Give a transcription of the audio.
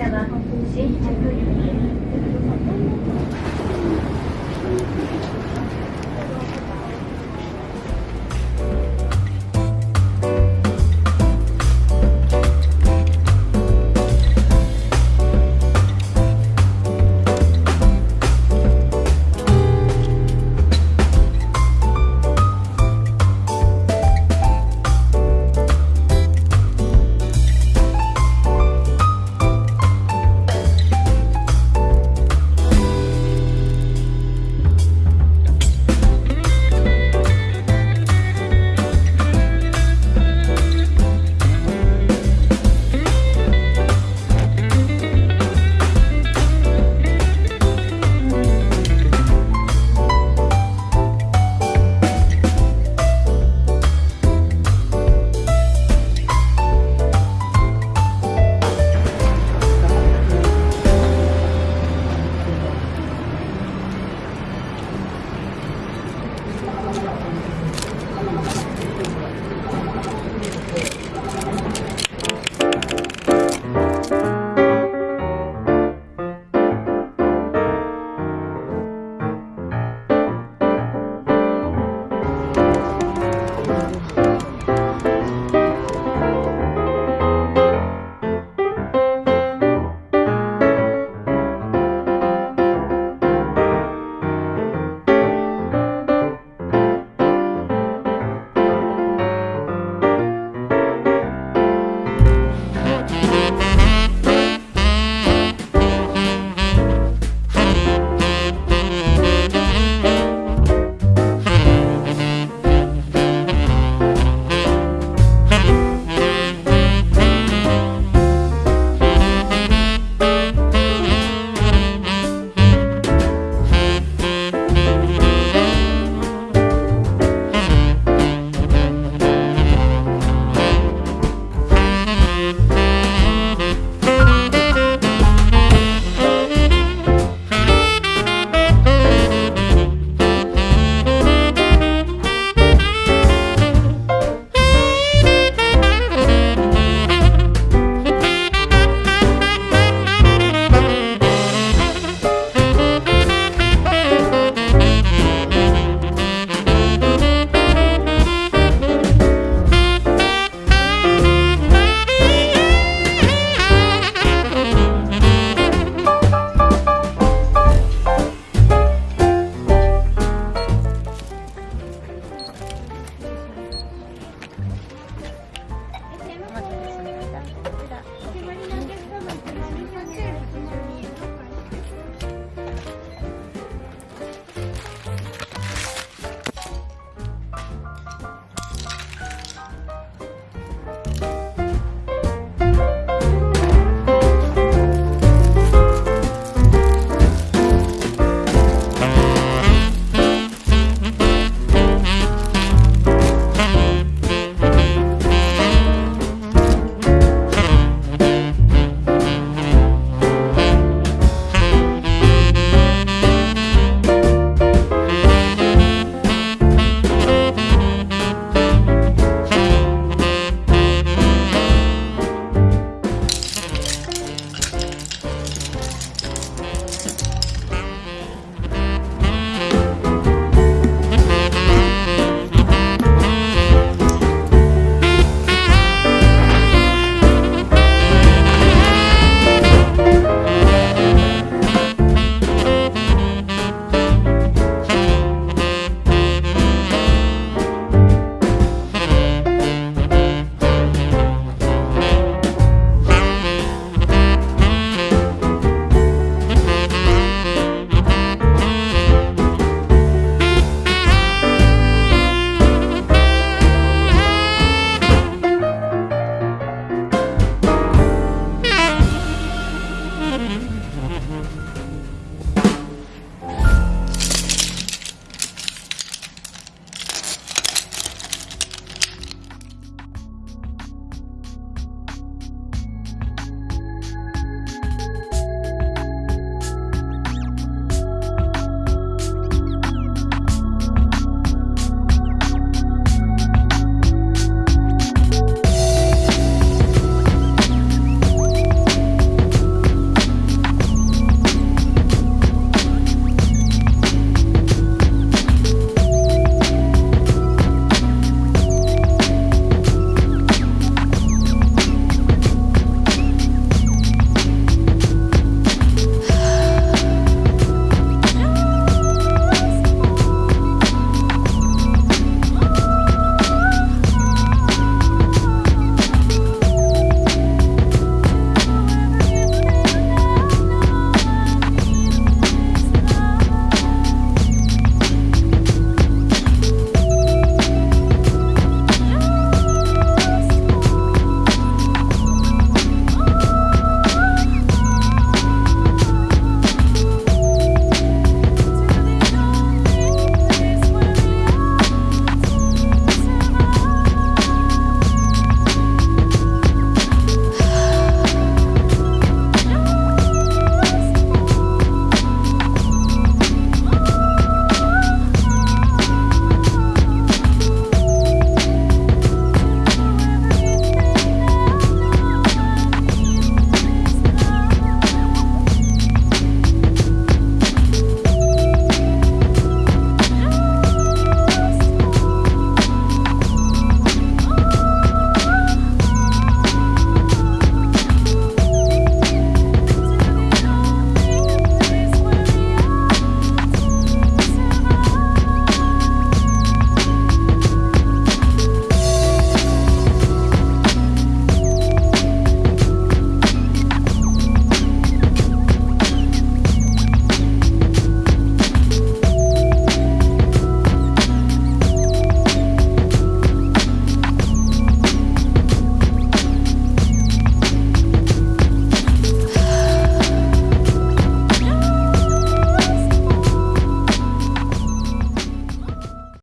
下吧，行请